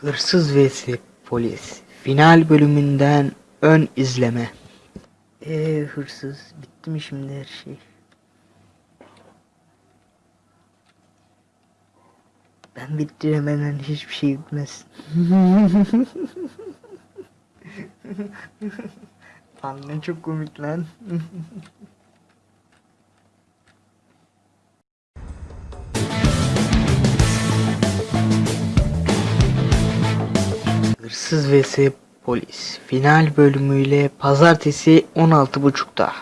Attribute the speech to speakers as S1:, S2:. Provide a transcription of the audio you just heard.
S1: Hırsız vs Polis Final bölümünden ön izleme Eee hırsız bitti mi şimdi her şey? Ben bittiremeden hiçbir şey bitmez. Lan ne çok komik lan. Hırsız vs Polis final bölümüyle pazartesi 16.30'da.